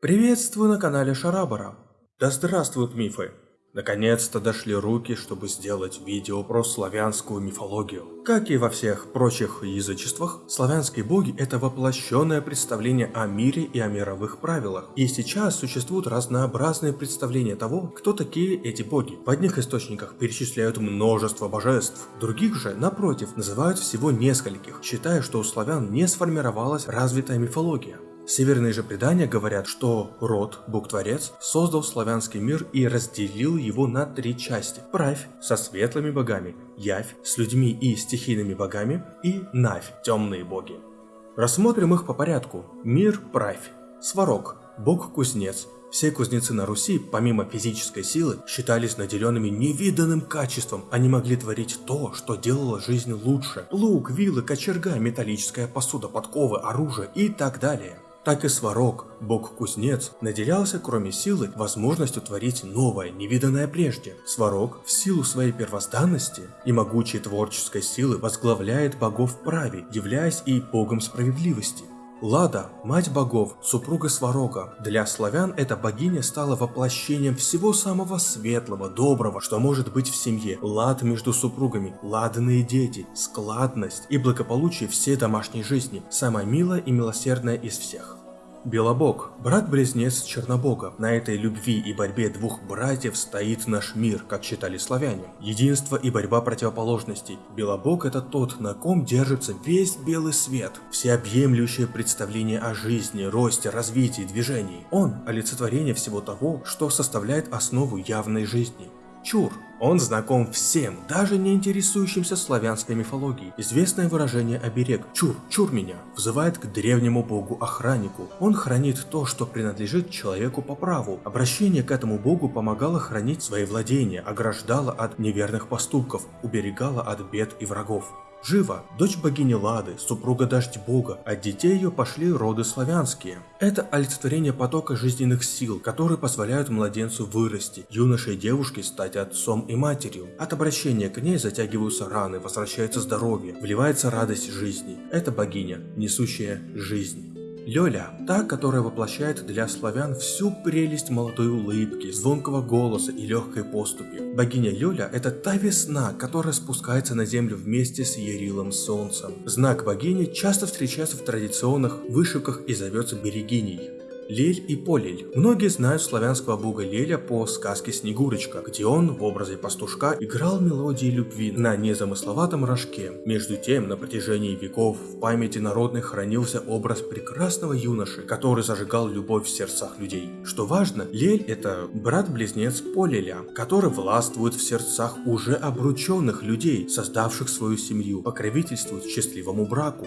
Приветствую на канале Шарабара. Да здравствуют мифы. Наконец-то дошли руки, чтобы сделать видео про славянскую мифологию. Как и во всех прочих язычествах, славянские боги – это воплощенное представление о мире и о мировых правилах. И сейчас существуют разнообразные представления того, кто такие эти боги. В одних источниках перечисляют множество божеств, других же, напротив, называют всего нескольких, считая, что у славян не сформировалась развитая мифология. Северные же предания говорят, что род, Бог-творец, создал славянский мир и разделил его на три части. Правь со светлыми богами, Явь с людьми и стихийными богами и Навь, темные боги. Рассмотрим их по порядку. Мир Правь. Сварог, бог-кузнец. Все кузнецы на Руси, помимо физической силы, считались наделенными невиданным качеством. Они могли творить то, что делало жизнь лучше. Лук, вилы, кочерга, металлическая посуда, подковы, оружие и так далее так и Сварог, бог-кузнец, наделялся, кроме силы, возможностью творить новое, невиданное прежде. Сварог, в силу своей первозданности и могучей творческой силы, возглавляет богов праве, являясь и богом справедливости. Лада, мать богов, супруга Сварога. Для славян эта богиня стала воплощением всего самого светлого, доброго, что может быть в семье. Лад между супругами, ладные дети, складность и благополучие всей домашней жизни. Самая милая и милосердная из всех. Белобог, брат-близнец Чернобога. На этой любви и борьбе двух братьев стоит наш мир, как считали славяне. Единство и борьба противоположностей. Белобог это тот, на ком держится весь белый свет. Всеобъемлющее представление о жизни, росте, развитии, движении. Он – олицетворение всего того, что составляет основу явной жизни. Чур. Он знаком всем, даже не интересующимся славянской мифологией. Известное выражение «оберег» «чур, чур меня» взывает к древнему богу-охраннику. Он хранит то, что принадлежит человеку по праву. Обращение к этому богу помогало хранить свои владения, ограждало от неверных поступков, уберегало от бед и врагов. Жива, дочь богини Лады, супруга Дождь Бога, от детей ее пошли роды славянские. Это олицетворение потока жизненных сил, которые позволяют младенцу вырасти, юноше и девушке стать отцом и матерью. От обращения к ней затягиваются раны, возвращается здоровье, вливается радость жизни. Это богиня, несущая жизнь. Лёля, та, которая воплощает для славян всю прелесть молодой улыбки, звонкого голоса и легкой поступи. Богиня Лёля – это та весна, которая спускается на землю вместе с Ярилом Солнцем. Знак богини часто встречается в традиционных вышивках и зовется Берегиней. Лель и Полель. Многие знают славянского бога Леля по сказке Снегурочка, где он в образе пастушка играл мелодии любви на незамысловатом рожке. Между тем, на протяжении веков в памяти народной хранился образ прекрасного юноши, который зажигал любовь в сердцах людей. Что важно, Лель это брат-близнец Полеля, который властвует в сердцах уже обрученных людей, создавших свою семью, покровительствует счастливому браку.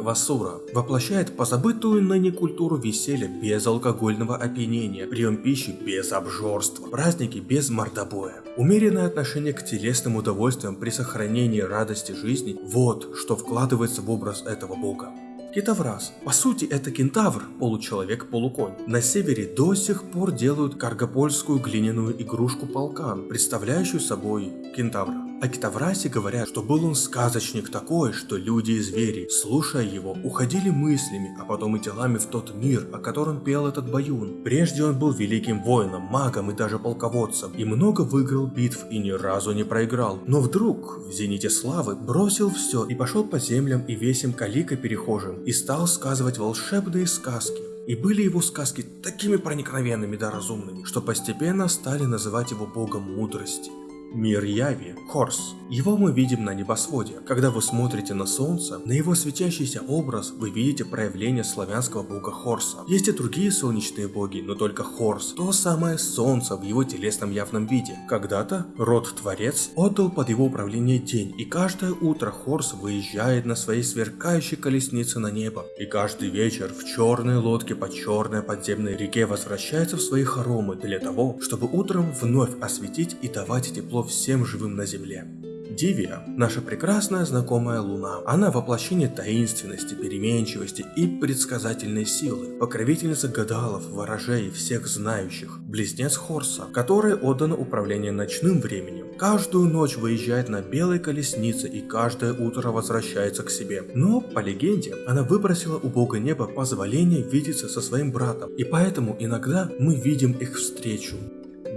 Квасура воплощает позабытую ныне культуру веселья без алкогольного опьянения, прием пищи без обжорства, праздники без мордобоя. Умеренное отношение к телесным удовольствиям при сохранении радости жизни – вот что вкладывается в образ этого бога. Китовраз. По сути, это кентавр, получеловек-полуконь. На севере до сих пор делают каргопольскую глиняную игрушку полкан, представляющую собой кентавра. О Китаврасе говорят, что был он сказочник такой, что люди и звери, слушая его, уходили мыслями, а потом и телами в тот мир, о котором пел этот баюн. Прежде он был великим воином, магом и даже полководцем, и много выиграл битв и ни разу не проиграл. Но вдруг, в зените славы, бросил все и пошел по землям и весим калика перехожим, и стал сказывать волшебные сказки. И были его сказки такими проникновенными да разумными, что постепенно стали называть его богом мудрости. Мир Яви, Хорс. Его мы видим на небосводе. Когда вы смотрите на Солнце, на его светящийся образ вы видите проявление славянского бога Хорса. Есть и другие солнечные боги, но только Хорс, то самое Солнце в его телесном явном виде. Когда-то род-творец отдал под его управление день, и каждое утро Хорс выезжает на своей сверкающей колеснице на небо. И каждый вечер в черной лодке по черной подземной реке возвращается в свои хоромы для того, чтобы утром вновь осветить и давать тепло всем живым на земле. Дивия – наша прекрасная знакомая Луна. Она воплощение таинственности, переменчивости и предсказательной силы. Покровительница гадалов, ворожей всех знающих. Близнец Хорса, которой отдано управление ночным временем. Каждую ночь выезжает на белой колеснице и каждое утро возвращается к себе. Но, по легенде, она выбросила у бога неба позволение видеться со своим братом. И поэтому иногда мы видим их встречу.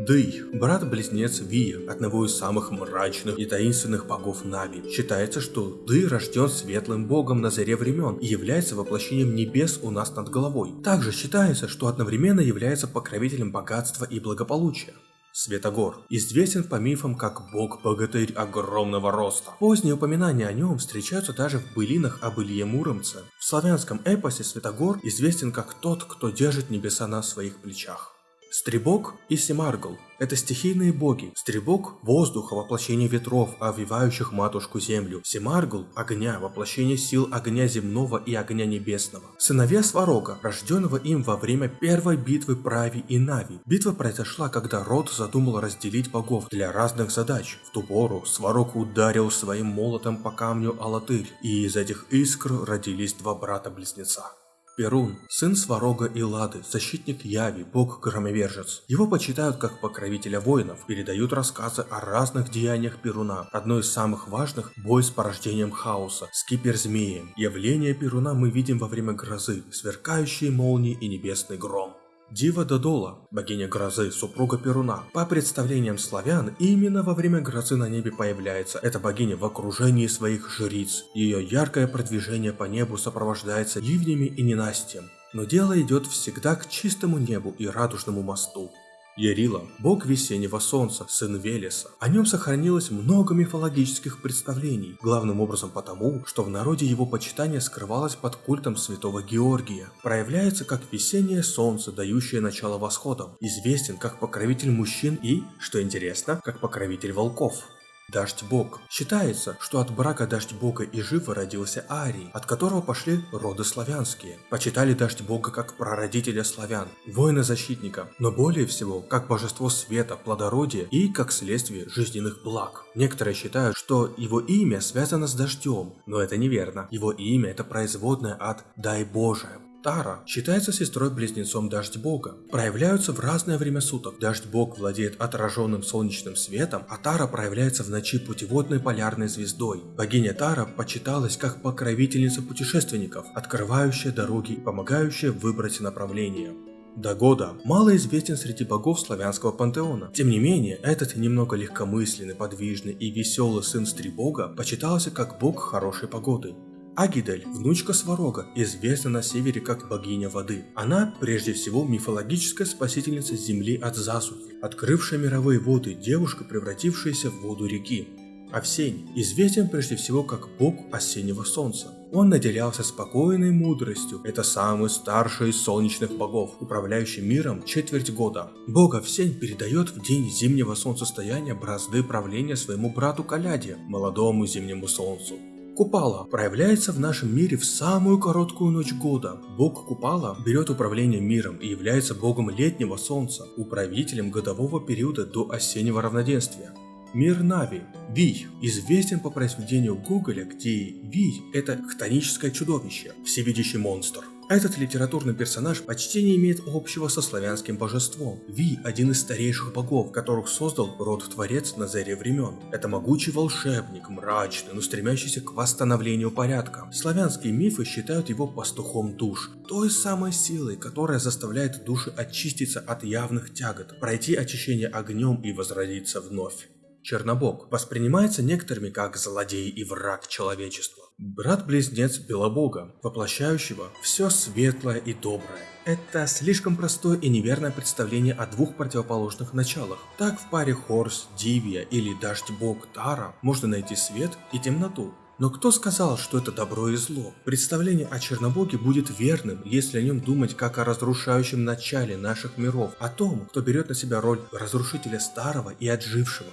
Дый, брат-близнец Вия, одного из самых мрачных и таинственных богов Нави. Считается, что Дый рожден светлым богом на заре времен и является воплощением небес у нас над головой. Также считается, что одновременно является покровителем богатства и благополучия. Светогор известен по мифам как бог-богатырь огромного роста. Поздние упоминания о нем встречаются даже в былинах об Илье Муромце. В славянском эпосе Светогор известен как тот, кто держит небеса на своих плечах. Стребок и Семаргл – это стихийные боги. Стребок – воздуха, воплощение ветров, овивающих матушку землю. Семаргл – огня, воплощение сил огня земного и огня небесного. Сыновья Сварога, рожденного им во время первой битвы Прави и Нави. Битва произошла, когда род задумал разделить богов для разных задач. В ту пору Сварог ударил своим молотом по камню Алатырь, и из этих искр родились два брата-близнеца. Перун, сын Сварога и Лады, защитник Яви, бог-громовержец. Его почитают как покровителя воинов, передают рассказы о разных деяниях Перуна. Одно из самых важных – бой с порождением хаоса, с киперзмеем. Явление Перуна мы видим во время грозы, сверкающие молнии и небесный гром. Дива Додола, богиня грозы, супруга Перуна. По представлениям славян, именно во время грозы на небе появляется эта богиня в окружении своих жриц. Ее яркое продвижение по небу сопровождается ливнями и ненастьем. Но дело идет всегда к чистому небу и радужному мосту. Ярила – бог весеннего солнца, сын Велеса. О нем сохранилось много мифологических представлений, главным образом потому, что в народе его почитание скрывалось под культом святого Георгия. Проявляется как весеннее солнце, дающее начало восходам. Известен как покровитель мужчин и, что интересно, как покровитель волков. Дождь-бог. Считается, что от брака дождь-бога и Живы родился Арий, от которого пошли роды славянские. Почитали дождь-бога как прародителя славян, воина-защитника, но более всего как божество света, плодородия и как следствие жизненных благ. Некоторые считают, что его имя связано с дождем, но это неверно. Его имя это производное от «дай Боже». Тара считается сестрой-близнецом Дождь Бога. Проявляются в разное время суток. Дождь Бог владеет отраженным солнечным светом, а Тара проявляется в ночи путеводной полярной звездой. Богиня Тара почиталась как покровительница путешественников, открывающая дороги и помогающая выбрать направление. Дагода мало известен среди богов славянского пантеона. Тем не менее, этот немного легкомысленный, подвижный и веселый сын Стрибога почитался как бог хорошей погоды. Агидель, внучка Сварога, известна на севере как богиня воды. Она, прежде всего, мифологическая спасительница земли от засухи, открывшая мировые воды, девушка, превратившаяся в воду реки. Овсень известен прежде всего как бог осеннего солнца. Он наделялся спокойной мудростью. Это самый старший из солнечных богов, управляющий миром четверть года. Бог Овсень передает в день зимнего солнцестояния бразды правления своему брату Каляде, молодому зимнему солнцу. Купала проявляется в нашем мире в самую короткую ночь года. Бог Купала берет управление миром и является богом летнего солнца, управителем годового периода до осеннего равноденствия. Мир Нави. Вий известен по произведению Гоголя, где Вий – это хтоническое чудовище, всевидящий монстр. Этот литературный персонаж почти не имеет общего со славянским божеством. Ви – один из старейших богов, которых создал род-творец на заре времен. Это могучий волшебник, мрачный, но стремящийся к восстановлению порядка. Славянские мифы считают его пастухом душ, той самой силой, которая заставляет души очиститься от явных тягот, пройти очищение огнем и возродиться вновь. Чернобог воспринимается некоторыми как злодей и враг человечества. Брат-близнец Белобога, воплощающего все светлое и доброе. Это слишком простое и неверное представление о двух противоположных началах. Так в паре Хорс, Дивия или Дождь-бог Тара можно найти свет и темноту. Но кто сказал, что это добро и зло? Представление о Чернобоге будет верным, если о нем думать как о разрушающем начале наших миров, о том, кто берет на себя роль разрушителя старого и отжившего.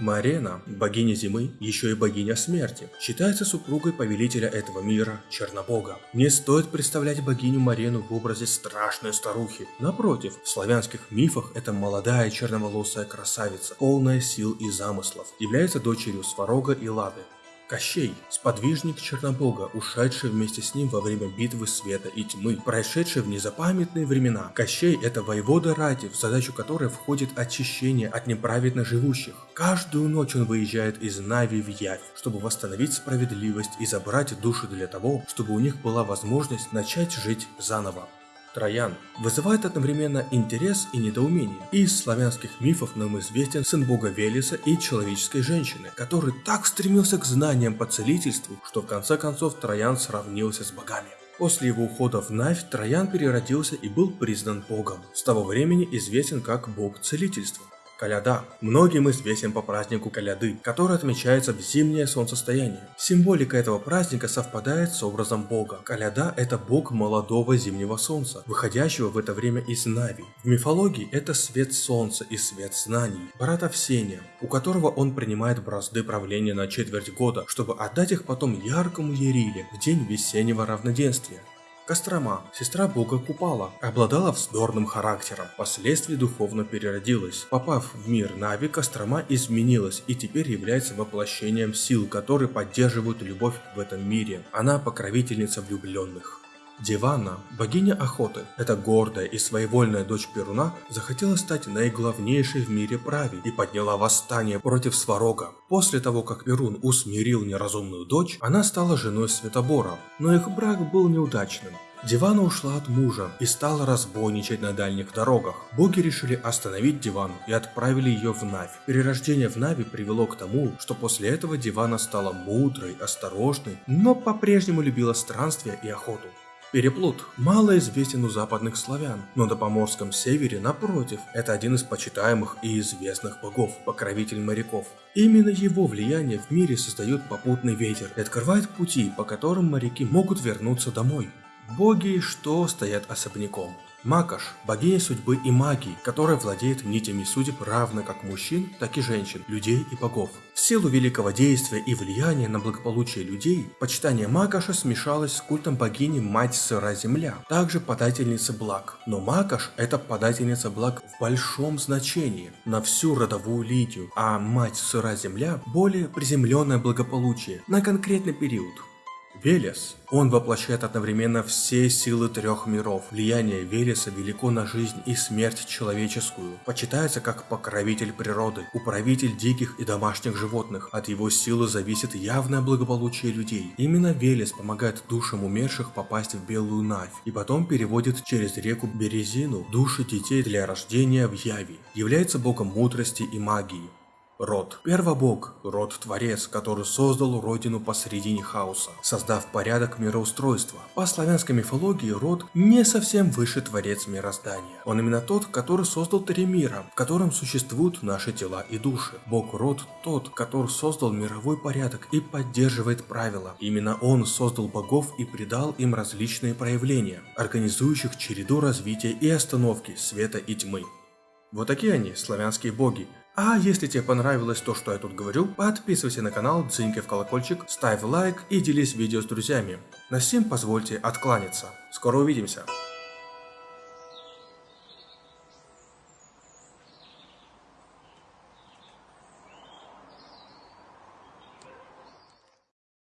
Марена, богиня зимы, еще и богиня смерти, считается супругой повелителя этого мира, Чернобога. Не стоит представлять богиню Марену в образе страшной старухи. Напротив, в славянских мифах это молодая черноволосая красавица, полная сил и замыслов, является дочерью Сварога и Лады. Кощей – сподвижник Чернобога, ушедший вместе с ним во время битвы света и тьмы, прошедший в незапамятные времена. Кощей – это воевода Ради, в задачу которой входит очищение от неправедно живущих. Каждую ночь он выезжает из Нави в Явь, чтобы восстановить справедливость и забрать души для того, чтобы у них была возможность начать жить заново. Троян вызывает одновременно интерес и недоумение. Из славянских мифов нам известен сын бога Велеса и человеческой женщины, который так стремился к знаниям по целительству, что в конце концов Троян сравнился с богами. После его ухода в Навь Троян переродился и был признан богом. С того времени известен как бог целительства. Коляда. Многим известен по празднику Коляды, который отмечается в зимнее солнцестояние. Символика этого праздника совпадает с образом бога. Коляда – это бог молодого зимнего солнца, выходящего в это время из Нави. В мифологии это свет солнца и свет знаний, брат Овсения, у которого он принимает бразды правления на четверть года, чтобы отдать их потом яркому Ериле в день весеннего равноденствия. Кострома, сестра бога Купала, обладала вздорным характером, впоследствии духовно переродилась. Попав в мир Нави, Кострома изменилась и теперь является воплощением сил, которые поддерживают любовь в этом мире. Она покровительница влюбленных. Дивана, богиня охоты, эта гордая и своевольная дочь Перуна, захотела стать наиглавнейшей в мире прави и подняла восстание против Сварога. После того, как Перун усмирил неразумную дочь, она стала женой Светобора, но их брак был неудачным. Дивана ушла от мужа и стала разбойничать на дальних дорогах. Боги решили остановить Дивану и отправили ее в Навь. Перерождение в Нави привело к тому, что после этого Дивана стала мудрой, осторожной, но по-прежнему любила странствия и охоту. Переплут мало известен у западных славян, но на Поморском севере, напротив, это один из почитаемых и известных богов, покровитель моряков. Именно его влияние в мире создает попутный ветер и открывает пути, по которым моряки могут вернуться домой. Боги, что стоят особняком. Макаш – богиня судьбы и магии, которая владеет нитями судеб равно как мужчин, так и женщин, людей и богов. В силу великого действия и влияния на благополучие людей, почитание Макаша смешалось с культом богини Мать Сыра Земля, также подательница благ. Но Макаш – это подательница благ в большом значении, на всю родовую линию, а Мать Сыра Земля – более приземленное благополучие, на конкретный период. Велес. Он воплощает одновременно все силы трех миров. Влияние Велеса велико на жизнь и смерть человеческую. Почитается как покровитель природы, управитель диких и домашних животных. От его силы зависит явное благополучие людей. Именно Велес помогает душам умерших попасть в Белую Навь и потом переводит через реку Березину души детей для рождения в Яви. Является богом мудрости и магии. Род. Первобог, род-творец, который создал родину посредине хаоса, создав порядок мироустройства. По славянской мифологии род не совсем высший творец мироздания. Он именно тот, который создал три мира, в котором существуют наши тела и души. Бог род тот, который создал мировой порядок и поддерживает правила. Именно он создал богов и придал им различные проявления, организующих череду развития и остановки света и тьмы. Вот такие они, славянские боги, а если тебе понравилось то, что я тут говорю, подписывайся на канал, дзынькай в колокольчик, ставь лайк и делись видео с друзьями. На всем позвольте откланяться. Скоро увидимся.